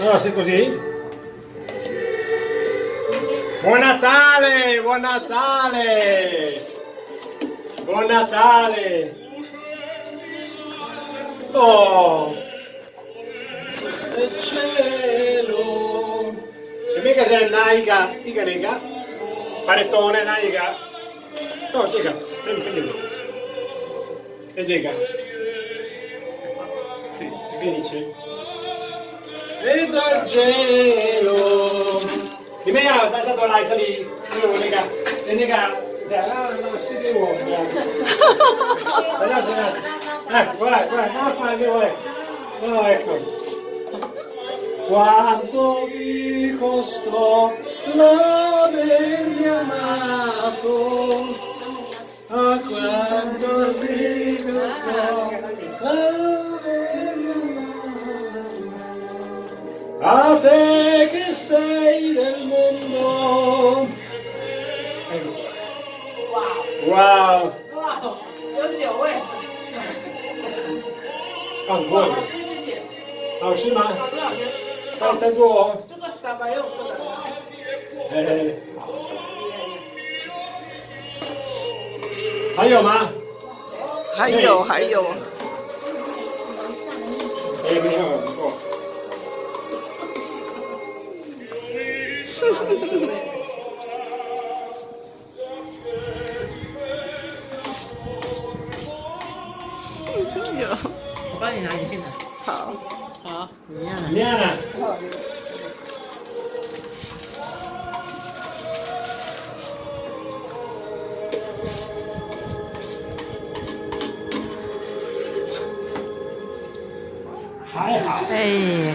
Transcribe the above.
Allora, se così. Buon Natale! Buon Natale! Buon Natale! Oh! Il cielo! E mica c'è Naika, dica Nica? Panettone, Naika? No, Giga, prendi, prendilo. E Giga? Sì, si dice? E dal cielo! Di me ha dato like lì, e nega, ah, no, si devo, ecco, guarda, guarda, no, fai, ecco, no, ecco. Quanto vi costò l'avermi amato, a quanto vi costò a te che sei del mondo. Ecco qua. Wow, 哇，有酒味，放过好了，吃谢谢，好吃吗？好吃好吃。当当做哦，这个小白肉做的很好，嘿嘿嘿。厉害厉还有吗？还有还有，哎，没有，我帮你拿. Eh.